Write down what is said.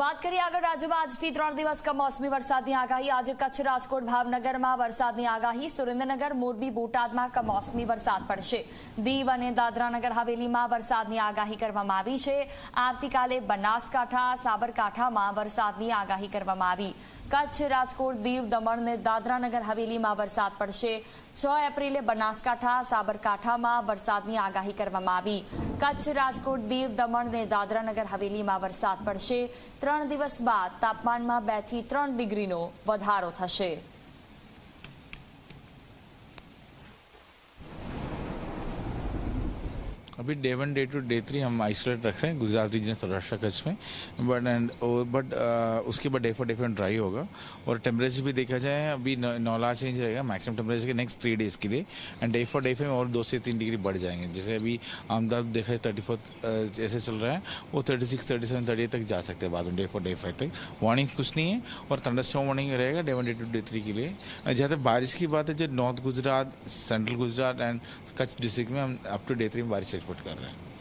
बात करी अगर आज भी आज के 3 दिन का मौसमी बरसात की આગાહી आज कच्छ राजकोट भावनगर में बरसात की આગાહી सुरेंद्रनगर मोरबी बोटादमा का मौसमी बरसात पड़शे देव अने दादरा नगर हवेली में बरसात की આગાહી કરવામાં આવી છે આર્તીકાલે બનાસકાઠા સાબરકાઠામાં बरसातની આગાહી કરવામાં આવી કચ્છ રાજકોટ દીવ દમણ ને દાદરાનગર હવેલીમાં વરસાદ પડશે 6 એપ્રિલે બનાસકાઠા સાબરકાઠામાં વરસાદની આગાહી કરવામાં આવી કચ્છ રાજકોટ દીવ દમણ ને દાદરાનગર હવેલીમાં વરસાદ પડશે ત્રણ દિવસ બાદ તાપમાનમાં બેથી ત્રણ ડિગ્રીનો વધારો થશે अभी day one day two day three हम आइसोलेट रख रहे हैं गुजरात रीजन सौराष्ट्र कच्छ में बट एंड बट उसके बाद day four day four dry होगा और टेम्परेचर भी देखा जाए अभी नौला चेंज रहेगा मैक्सिमम टेम्परेचर के नेक्स्ट थ्री डेज़ के लिए and day four day five और दो से तीन डिग्री बढ़ जाएंगे जैसे अभी आमदा देखा जाए थर्टी फोर जैसे चल रहा है वो thirty six thirty seven thirty तक जा सकते हैं बाद में डे फोर डे फाइव तक वार्निंग कुछ नहीं है और थंडरस्टॉर्म वार्निंग रहेगा day one day two day three के लिए जहाँ तक बारिश की बात है जो north Gujarat central Gujarat and Kutch district में हम अप टू डे थ्री में बारिश ट्रांसपोर्ट कर रहे हैं